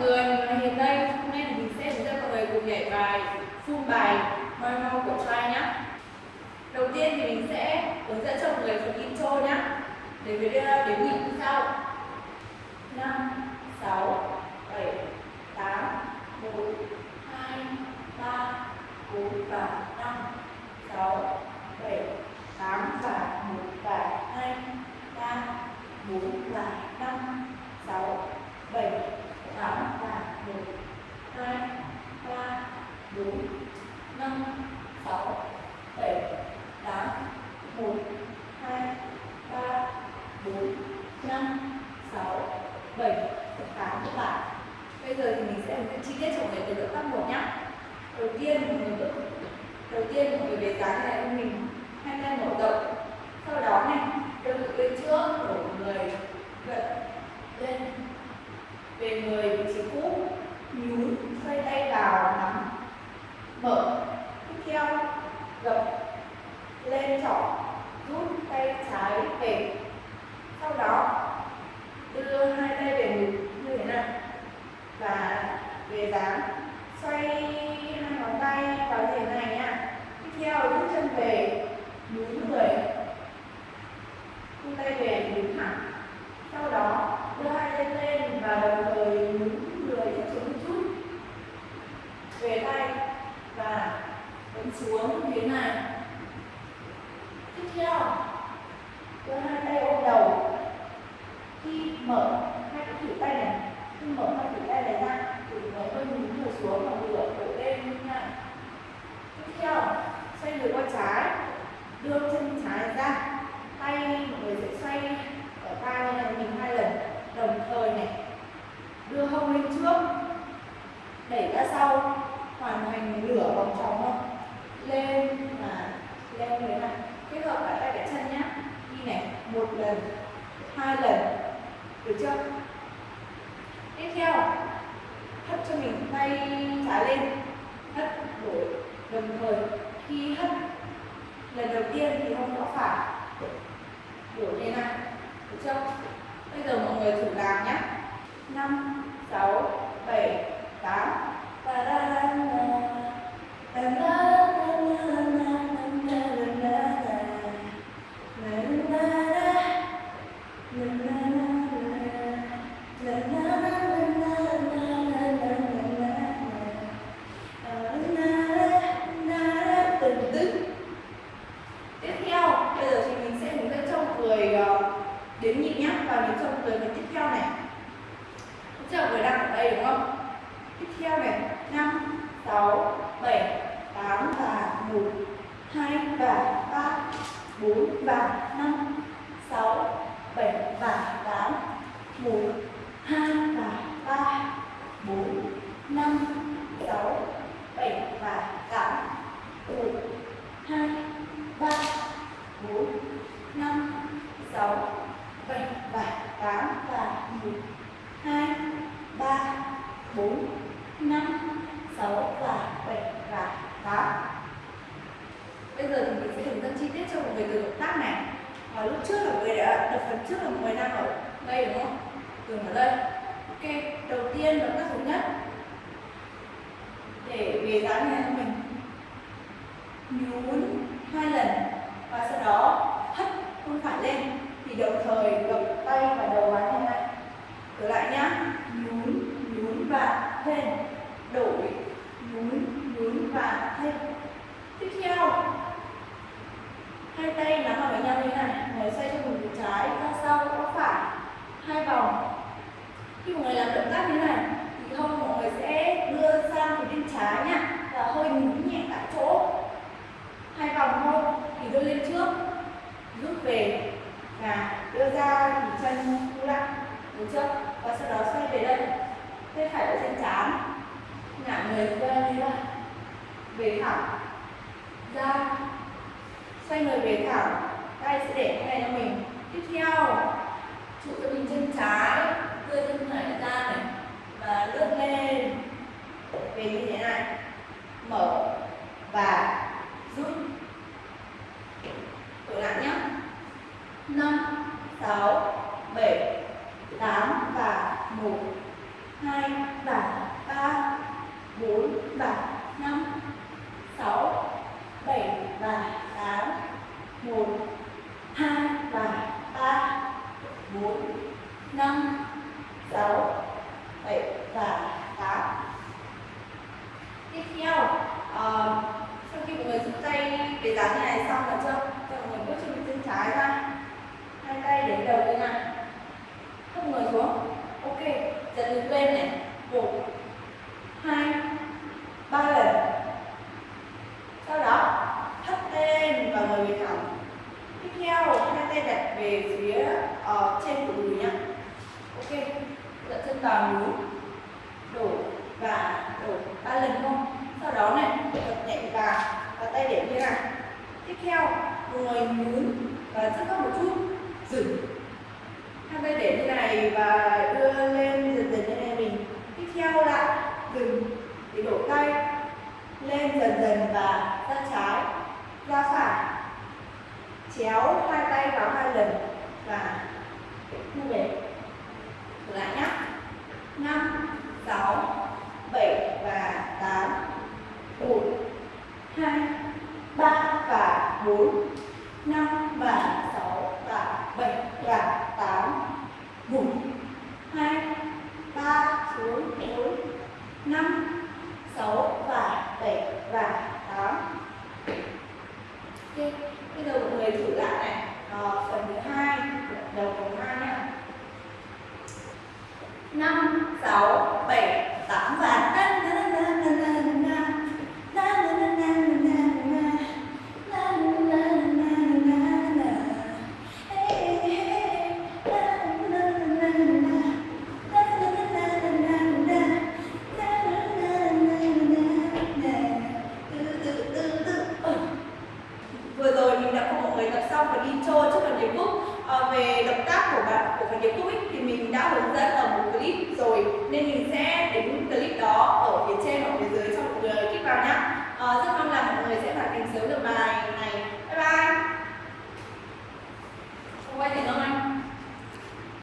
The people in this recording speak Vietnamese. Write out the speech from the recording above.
người, mình hiện đây. Hôm nay thì mình sẽ hướng dẫn mọi người cùng nhảy bài full bài Moi mau của trai nhé. Đầu tiên thì mình sẽ hướng dẫn cho mọi người phần intro nhé. Để với đến nghỉ như sau. 5 6 7 8 1 2 3 4 và 5 6 7 8 và 1 và 2 3 4 và 5 6 7 8 và 1 2 3 4 5 6 7 8 1 2 3 4 5 6 7 8 các bạn bây giờ thì mình sẽ hướng dẫn chi tiết cho mọi người từ động tác một nhé đầu tiên mọi người bước đầu tiên mọi người về dáng này cho mình hai tay mở rộng. Sau đó này đơn ngực lên trước đổ người gật lên. Về người, vị trí cũ, nhún, xoay tay vào, nắm, mở. Tiếp theo gập lên, trỏ, rút tay trái về sau đó đưa hai tay về ngực như thế này và về dáng xoay hai ngón tay vào như thế này nha tiếp theo rút chân về nhún người thu tay về nhún thẳng sau đó đưa hai tay lên và đồng thời nhún người tiếp xuống một chút về tay và ấn xuống như thế này tiếp theo đưa hai tay ôm đầu khi mở hai cái thử tay này khi mở hai thử tay này ra thì mới hơi nhún người xuống và ngửa cổ lên như này tiếp theo xoay người qua trái đưa chân trái ra. Tay mọi người sẽ xoay ở tay này mình hai lần đồng thời này đưa hông lên trước đẩy ra sau hoàn thành nửa vòng tròn không lên và lên như thế này. Kết hợp cả tay cả chân nhé, đi này một lần hai lần được chưa? Tiếp theo hất cho mình tay trái lên hất đổi đồng thời khi hất lần đầu tiên thì không có phải. Đổ lên này được chưa? Bây giờ mọi người thử làm nhé 5 6 7 8 theo này 5 6 7 8 và 1 2 và 3 4 và 5 6 7 và 8 1 2 và 3 4 5 6 7 và 8 1 2 3 4 5 6 7 và 8 và 1 2 3 4 phần trước là mọi người đang ở đây đúng không dừng ở đây ok đầu tiên động tác thứ nhất để về dáng này cho mình nhún hai lần và sau đó hất không phải lên thì đồng thời gập tay và đầu vào như này trở lại nhá nhún nhún và lên đổi nhún nhún và lên tiếp theo hai tay nắm vào với nhau như thế này người xoay cho mình từ trái ra sau qua phải hai vòng khi mọi người làm động tác như thế này, thì hông mọi người sẽ đưa sang phía bên trái nhá, và hơi nhún nhẹ tại chỗ. Hai vòng thôi, thì đưa lên trước, rút về, và đưa ra thì chân thu lại đúng chưa và sau đó xoay về đây. Tay phải ở trên trán ngả người qua như vậy về thẳng, ra. Xoay người về thẳng, tay sẽ để cái này cho mình tiếp theo trụ cho mình chân trái đưa chân phải ra này và lướt lên về như thế này mở và rút. Thử lại nhé. 5, 6, 7, 8 và 1 hai và ba bốn và năm sáu bảy và tám một hai và ba bốn năm sáu bảy và tám tiếp theo uh, sau khi mọi người rút cái để dáng như này xong rồi chưa cho mình người bước chân chân trái ra. Hai tay đến đầu như này không người xuống. Ok dẫn đứng lên này. Một hai ba lần. Sau đó thấp tay lên và ngồi về thẳng tiếp theo hai tay đặt về phía uh, trên của đùi nhá. Ok dẫn chân vào núi. Đổ và đổ ba lần không sau đó này gập nhẹ vào và tay để như này tiếp theo người nhún và rất có một chút dừng. Hai tay để như này và đưa lên dần dần như này mình. Tiếp theo lại dừng, để đổ tay. Lên dần dần và ra trái, ra phải. Chéo hai tay vào hai lần và thu về. Lại nhé năm, sáu, bảy và tám. Một, hai, ba và bốn. 5, 6 và 7 và 8 okay. Bây giờ mọi người thử lại này à, Phần thứ 2, đầu phần 2 nhé 5, 6, 7, 8 và tất